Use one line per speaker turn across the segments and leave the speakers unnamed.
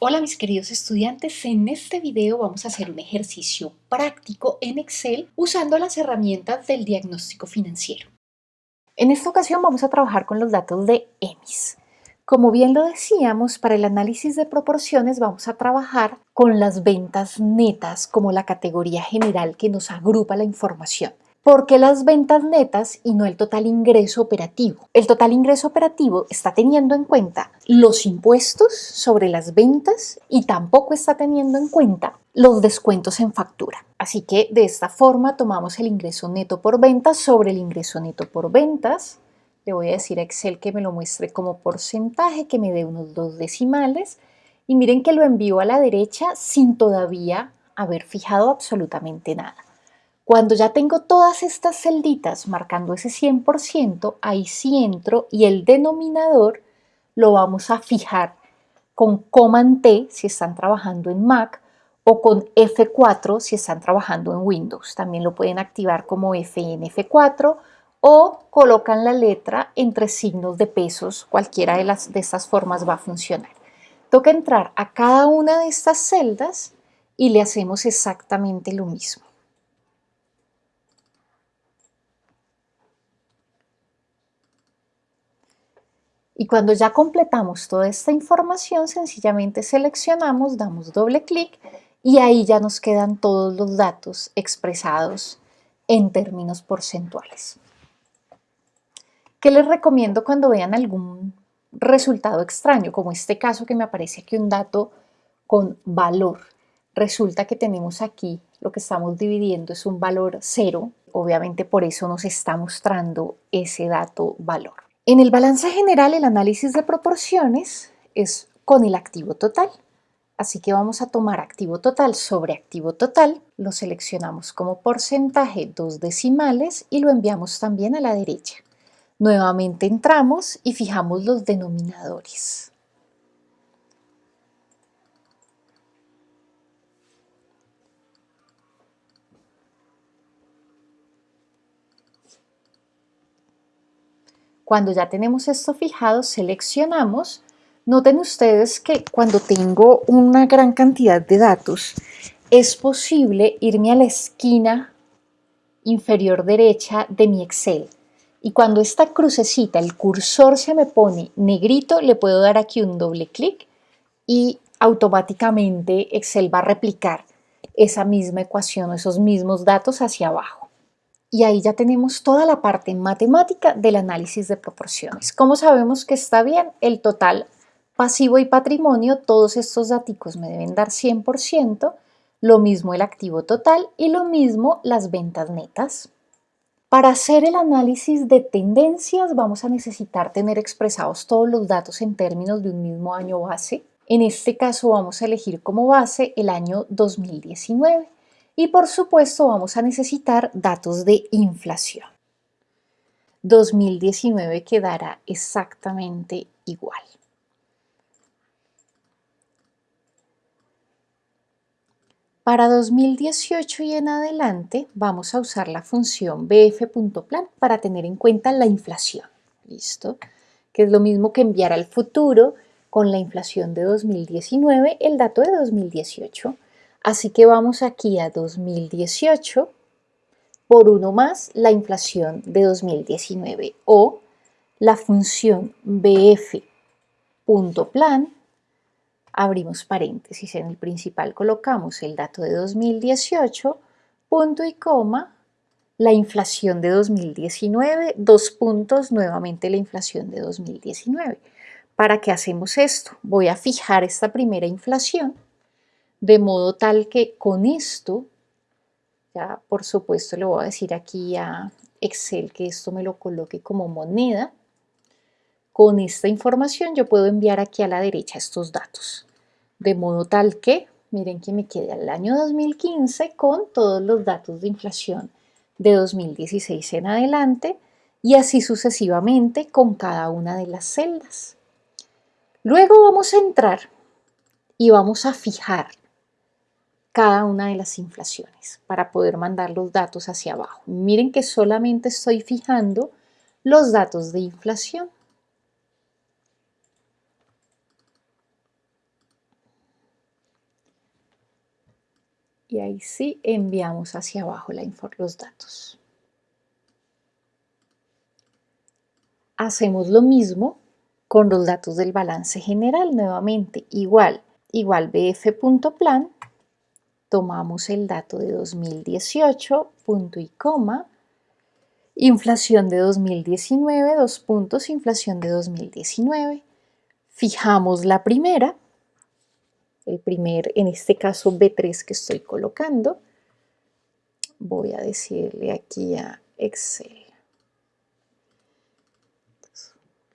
Hola mis queridos estudiantes, en este video vamos a hacer un ejercicio práctico en Excel usando las herramientas del diagnóstico financiero. En esta ocasión vamos a trabajar con los datos de EMIS. Como bien lo decíamos, para el análisis de proporciones vamos a trabajar con las ventas netas como la categoría general que nos agrupa la información. ¿Por qué las ventas netas y no el total ingreso operativo? El total ingreso operativo está teniendo en cuenta los impuestos sobre las ventas y tampoco está teniendo en cuenta los descuentos en factura. Así que de esta forma tomamos el ingreso neto por ventas sobre el ingreso neto por ventas. Le voy a decir a Excel que me lo muestre como porcentaje, que me dé unos dos decimales. Y miren que lo envío a la derecha sin todavía haber fijado absolutamente nada. Cuando ya tengo todas estas celditas marcando ese 100%, ahí sí entro y el denominador lo vamos a fijar con Command T si están trabajando en Mac o con F4 si están trabajando en Windows. También lo pueden activar como FNF4 o colocan la letra entre signos de pesos. Cualquiera de, las, de estas formas va a funcionar. Toca entrar a cada una de estas celdas y le hacemos exactamente lo mismo. Y cuando ya completamos toda esta información, sencillamente seleccionamos, damos doble clic y ahí ya nos quedan todos los datos expresados en términos porcentuales. ¿Qué les recomiendo cuando vean algún resultado extraño? Como este caso que me aparece aquí un dato con valor. Resulta que tenemos aquí lo que estamos dividiendo es un valor cero. Obviamente por eso nos está mostrando ese dato valor. En el balance general, el análisis de proporciones es con el activo total. Así que vamos a tomar activo total sobre activo total, lo seleccionamos como porcentaje dos decimales y lo enviamos también a la derecha. Nuevamente entramos y fijamos los denominadores. Cuando ya tenemos esto fijado, seleccionamos. Noten ustedes que cuando tengo una gran cantidad de datos, es posible irme a la esquina inferior derecha de mi Excel. Y cuando esta crucecita, el cursor se me pone negrito, le puedo dar aquí un doble clic y automáticamente Excel va a replicar esa misma ecuación esos mismos datos hacia abajo y ahí ya tenemos toda la parte matemática del análisis de proporciones. ¿Cómo sabemos que está bien? El total pasivo y patrimonio, todos estos datos me deben dar 100%, lo mismo el activo total y lo mismo las ventas netas. Para hacer el análisis de tendencias vamos a necesitar tener expresados todos los datos en términos de un mismo año base. En este caso vamos a elegir como base el año 2019. Y por supuesto vamos a necesitar datos de inflación. 2019 quedará exactamente igual. Para 2018 y en adelante vamos a usar la función bf.plan para tener en cuenta la inflación. ¿Listo? Que es lo mismo que enviar al futuro con la inflación de 2019 el dato de 2018 Así que vamos aquí a 2018 por uno más la inflación de 2019 o la función bf.plan, abrimos paréntesis, en el principal colocamos el dato de 2018, punto y coma, la inflación de 2019, dos puntos, nuevamente la inflación de 2019. ¿Para qué hacemos esto? Voy a fijar esta primera inflación de modo tal que con esto, ya por supuesto le voy a decir aquí a Excel que esto me lo coloque como moneda, con esta información yo puedo enviar aquí a la derecha estos datos, de modo tal que, miren que me quede al año 2015 con todos los datos de inflación de 2016 en adelante y así sucesivamente con cada una de las celdas. Luego vamos a entrar y vamos a fijar cada una de las inflaciones para poder mandar los datos hacia abajo. Miren que solamente estoy fijando los datos de inflación. Y ahí sí enviamos hacia abajo la los datos. Hacemos lo mismo con los datos del balance general nuevamente. Igual, igual bf.plan, tomamos el dato de 2018, punto y coma, inflación de 2019, dos puntos, inflación de 2019. Fijamos la primera, el primer, en este caso B3 que estoy colocando. Voy a decirle aquí a Excel.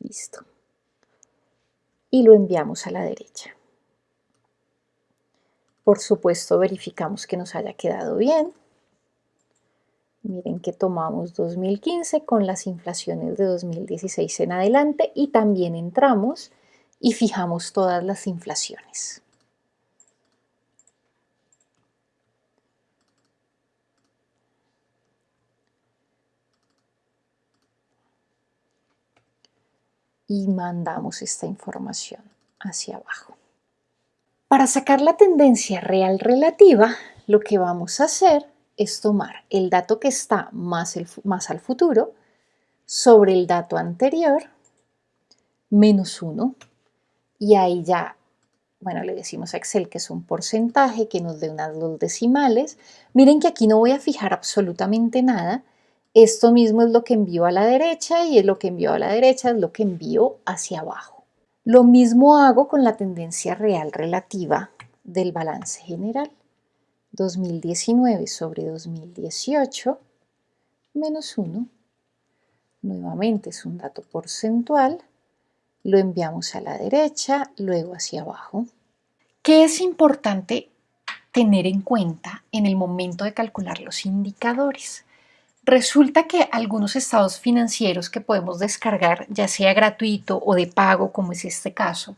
Listo. Y lo enviamos a la derecha. Por supuesto, verificamos que nos haya quedado bien. Miren que tomamos 2015 con las inflaciones de 2016 en adelante y también entramos y fijamos todas las inflaciones. Y mandamos esta información hacia abajo. Para sacar la tendencia real relativa, lo que vamos a hacer es tomar el dato que está más, al futuro sobre el dato anterior menos 1 y ahí ya, bueno, le decimos a Excel que es un porcentaje que nos dé unas dos decimales. Miren que aquí no voy a fijar absolutamente nada. Esto mismo es lo que envío a la derecha y es lo que envío a la derecha es lo que envío hacia abajo. Lo mismo hago con la tendencia real relativa del balance general. 2019 sobre 2018 menos 1. Nuevamente es un dato porcentual. Lo enviamos a la derecha, luego hacia abajo. ¿Qué es importante tener en cuenta en el momento de calcular los indicadores? Resulta que algunos estados financieros que podemos descargar, ya sea gratuito o de pago, como es este caso,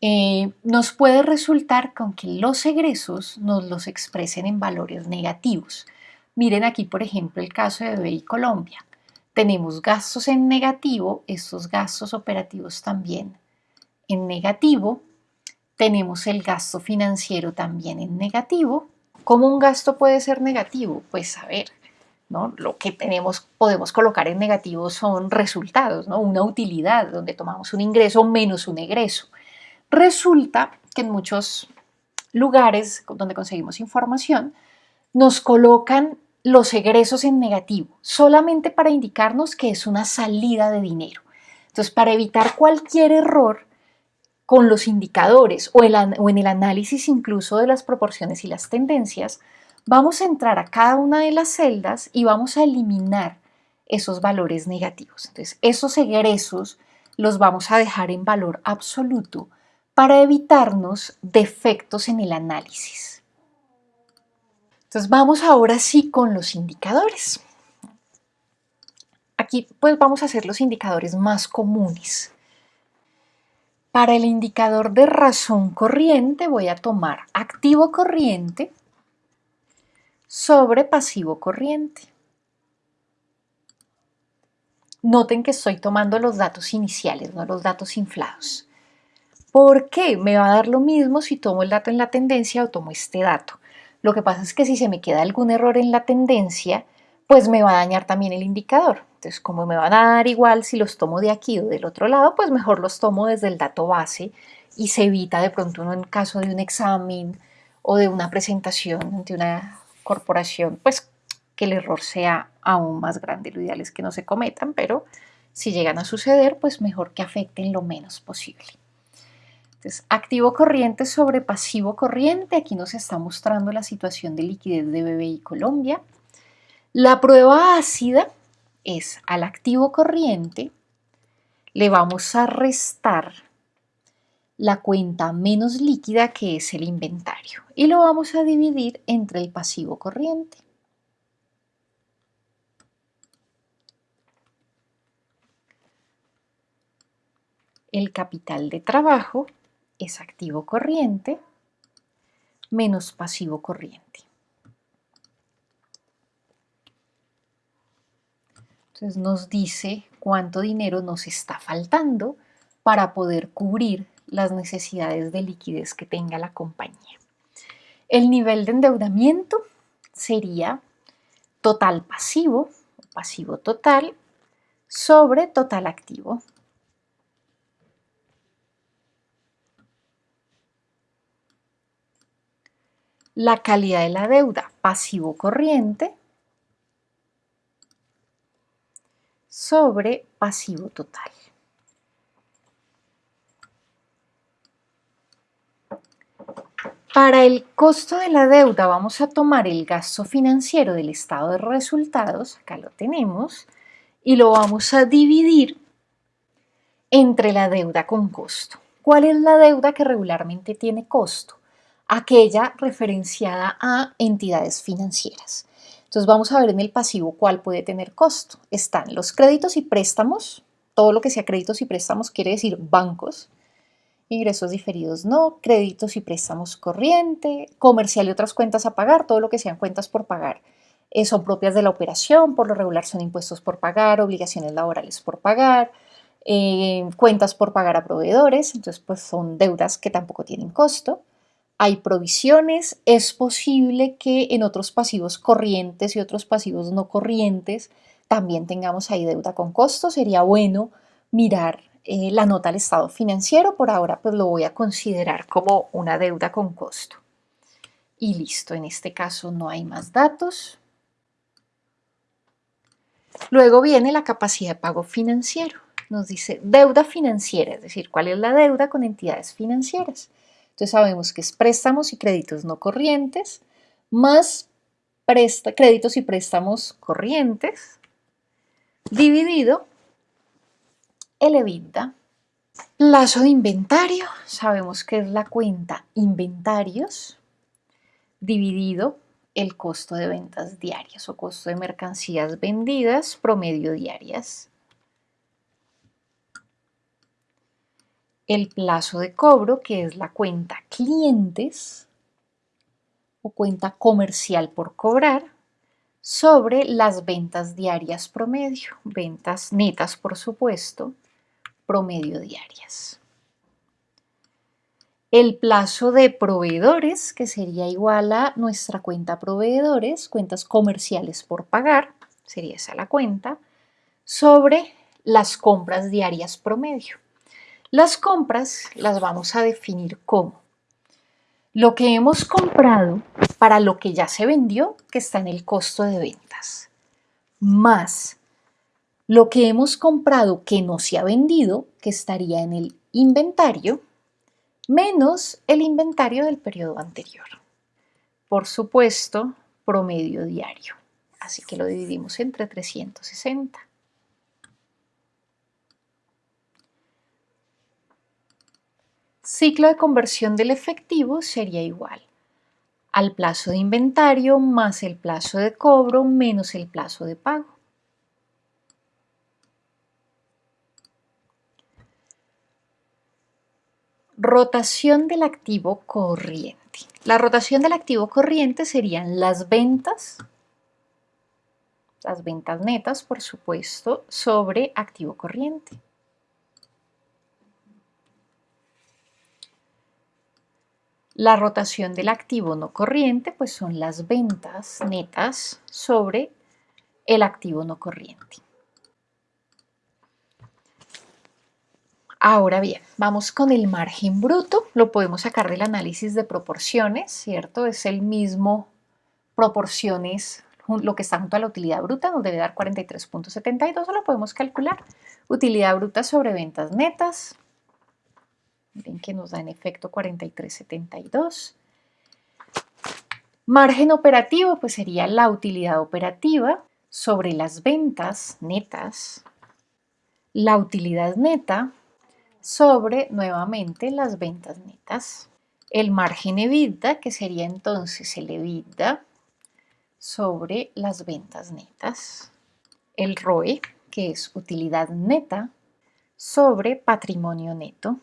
eh, nos puede resultar con que los egresos nos los expresen en valores negativos. Miren aquí, por ejemplo, el caso de BBI Colombia. Tenemos gastos en negativo, estos gastos operativos también en negativo. Tenemos el gasto financiero también en negativo. ¿Cómo un gasto puede ser negativo? Pues a ver, lo que tenemos, podemos colocar en negativo son resultados, ¿no? una utilidad donde tomamos un ingreso menos un egreso. Resulta que en muchos lugares donde conseguimos información nos colocan los egresos en negativo, solamente para indicarnos que es una salida de dinero. Entonces, para evitar cualquier error con los indicadores o, o en el análisis incluso de las proporciones y las tendencias, Vamos a entrar a cada una de las celdas y vamos a eliminar esos valores negativos. Entonces, esos egresos los vamos a dejar en valor absoluto para evitarnos defectos en el análisis. Entonces, vamos ahora sí con los indicadores. Aquí pues vamos a hacer los indicadores más comunes. Para el indicador de razón corriente voy a tomar activo corriente sobre pasivo corriente. Noten que estoy tomando los datos iniciales, no los datos inflados. ¿Por qué? Me va a dar lo mismo si tomo el dato en la tendencia o tomo este dato. Lo que pasa es que si se me queda algún error en la tendencia, pues me va a dañar también el indicador. Entonces, como me van a dar igual si los tomo de aquí o del otro lado, pues mejor los tomo desde el dato base y se evita de pronto uno en caso de un examen o de una presentación ante una corporación, pues que el error sea aún más grande. Lo ideal es que no se cometan, pero si llegan a suceder, pues mejor que afecten lo menos posible. Entonces, activo corriente sobre pasivo corriente. Aquí nos está mostrando la situación de liquidez de BBI Colombia. La prueba ácida es al activo corriente le vamos a restar la cuenta menos líquida que es el inventario y lo vamos a dividir entre el pasivo corriente. El capital de trabajo es activo corriente menos pasivo corriente. Entonces nos dice cuánto dinero nos está faltando para poder cubrir las necesidades de liquidez que tenga la compañía. El nivel de endeudamiento sería total pasivo, pasivo total, sobre total activo. La calidad de la deuda, pasivo corriente, sobre pasivo total. Para el costo de la deuda vamos a tomar el gasto financiero del estado de resultados, acá lo tenemos, y lo vamos a dividir entre la deuda con costo. ¿Cuál es la deuda que regularmente tiene costo? Aquella referenciada a entidades financieras. Entonces vamos a ver en el pasivo cuál puede tener costo. Están los créditos y préstamos, todo lo que sea créditos y préstamos quiere decir bancos, ingresos diferidos no, créditos y préstamos corriente, comercial y otras cuentas a pagar, todo lo que sean cuentas por pagar eh, son propias de la operación, por lo regular son impuestos por pagar, obligaciones laborales por pagar, eh, cuentas por pagar a proveedores, entonces pues son deudas que tampoco tienen costo. Hay provisiones, es posible que en otros pasivos corrientes y otros pasivos no corrientes también tengamos ahí deuda con costo, sería bueno mirar eh, la nota al estado financiero, por ahora pues lo voy a considerar como una deuda con costo. Y listo, en este caso no hay más datos. Luego viene la capacidad de pago financiero. Nos dice deuda financiera, es decir, cuál es la deuda con entidades financieras. Entonces sabemos que es préstamos y créditos no corrientes, más créditos y préstamos corrientes, dividido el EBITDA. Plazo de inventario, sabemos que es la cuenta inventarios dividido el costo de ventas diarias o costo de mercancías vendidas promedio diarias. El plazo de cobro, que es la cuenta clientes o cuenta comercial por cobrar, sobre las ventas diarias promedio, ventas netas por supuesto, promedio diarias. El plazo de proveedores, que sería igual a nuestra cuenta proveedores, cuentas comerciales por pagar, sería esa la cuenta, sobre las compras diarias promedio. Las compras las vamos a definir como lo que hemos comprado para lo que ya se vendió, que está en el costo de ventas, más lo que hemos comprado que no se ha vendido, que estaría en el inventario, menos el inventario del periodo anterior. Por supuesto, promedio diario. Así que lo dividimos entre 360. Ciclo de conversión del efectivo sería igual al plazo de inventario más el plazo de cobro menos el plazo de pago. Rotación del activo corriente. La rotación del activo corriente serían las ventas, las ventas netas, por supuesto, sobre activo corriente. La rotación del activo no corriente, pues son las ventas netas sobre el activo no corriente. Ahora bien, vamos con el margen bruto. Lo podemos sacar del análisis de proporciones, ¿cierto? Es el mismo proporciones, lo que está junto a la utilidad bruta, nos debe dar 43.72, lo podemos calcular. Utilidad bruta sobre ventas netas. Miren que nos da en efecto 43.72. Margen operativo, pues sería la utilidad operativa sobre las ventas netas. La utilidad neta sobre nuevamente las ventas netas. El margen EBITDA, que sería entonces el EBITDA sobre las ventas netas. El ROE, que es utilidad neta sobre patrimonio neto.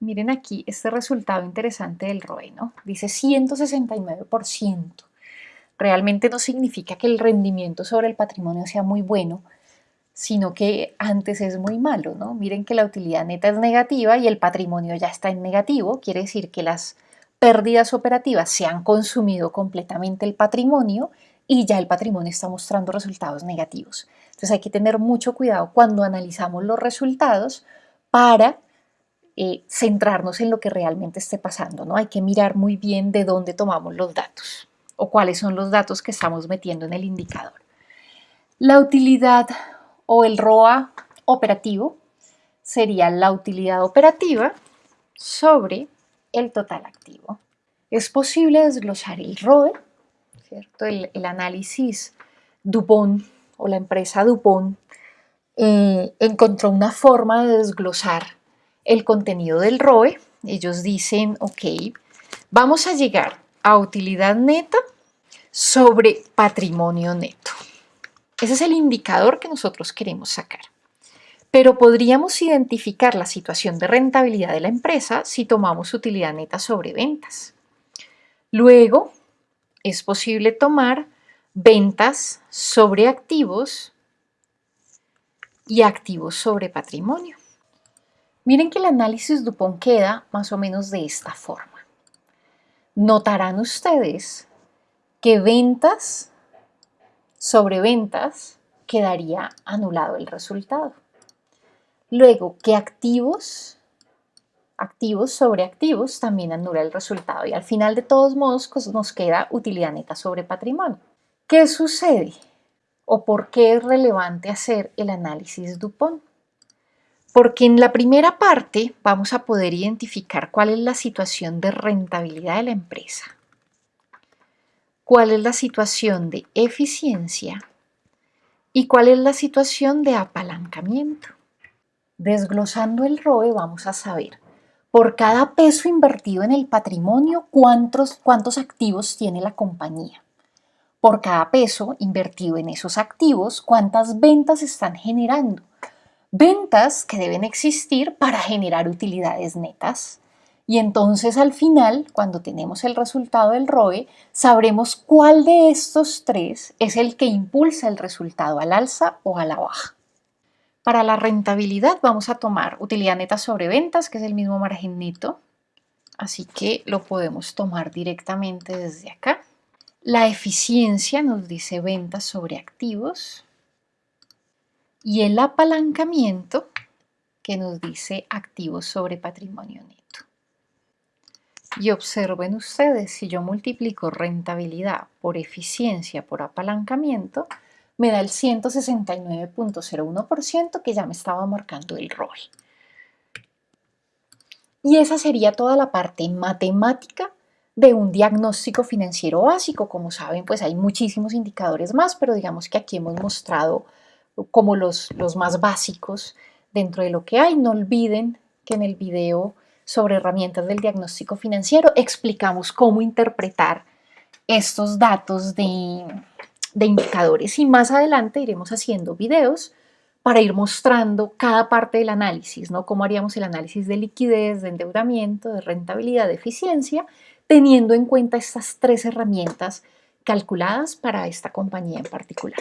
Miren aquí este resultado interesante del ROE, ¿no? Dice 169%. Realmente no significa que el rendimiento sobre el patrimonio sea muy bueno, sino que antes es muy malo, ¿no? Miren que la utilidad neta es negativa y el patrimonio ya está en negativo, quiere decir que las pérdidas operativas se han consumido completamente el patrimonio y ya el patrimonio está mostrando resultados negativos. Entonces hay que tener mucho cuidado cuando analizamos los resultados para eh, centrarnos en lo que realmente esté pasando. ¿no? Hay que mirar muy bien de dónde tomamos los datos o cuáles son los datos que estamos metiendo en el indicador. La utilidad o el ROA operativo sería la utilidad operativa sobre el total activo. Es posible desglosar el ROE, ¿cierto? El, análisis Dupont o la empresa Dupont eh, encontró una forma de desglosar el contenido del ROE. Ellos dicen, ok, vamos a llegar a utilidad neta sobre patrimonio neto. Ese es el indicador que nosotros queremos sacar pero podríamos identificar la situación de rentabilidad de la empresa si tomamos utilidad neta sobre ventas. Luego, es posible tomar ventas sobre activos y activos sobre patrimonio. Miren que el análisis Dupont queda más o menos de esta forma. Notarán ustedes que ventas sobre ventas quedaría anulado el resultado. Luego, que activos, activos sobre activos también anula el resultado y al final de todos modos pues, nos queda utilidad neta sobre patrimonio. ¿Qué sucede? ¿O por qué es relevante hacer el análisis Dupont? Porque en la primera parte vamos a poder identificar cuál es la situación de rentabilidad de la empresa, cuál es la situación de eficiencia y cuál es la situación de apalancamiento. Desglosando el ROE vamos a saber por cada peso invertido en el patrimonio cuántos, cuántos activos tiene la compañía. Por cada peso invertido en esos activos, cuántas ventas están generando. Ventas que deben existir para generar utilidades netas. Y entonces al final, cuando tenemos el resultado del ROE, sabremos cuál de estos tres es el que impulsa el resultado al alza o a la baja. Para la rentabilidad vamos a tomar utilidad neta sobre ventas, que es el mismo margen neto. Así que lo podemos tomar directamente desde acá. La eficiencia nos dice ventas sobre activos. Y el apalancamiento que nos dice activos sobre patrimonio neto. Y observen ustedes, si yo multiplico rentabilidad por eficiencia por apalancamiento, me da el 169.01% que ya me estaba marcando el rol. Y esa sería toda la parte matemática de un diagnóstico financiero básico. Como saben, pues hay muchísimos indicadores más, pero digamos que aquí hemos mostrado como los, los más básicos dentro de lo que hay. No olviden que en el video sobre herramientas del diagnóstico financiero explicamos cómo interpretar estos datos de de indicadores y más adelante iremos haciendo videos para ir mostrando cada parte del análisis, ¿no? Cómo haríamos el análisis de liquidez, de endeudamiento, de rentabilidad, de eficiencia, teniendo en cuenta estas tres herramientas calculadas para esta compañía en particular.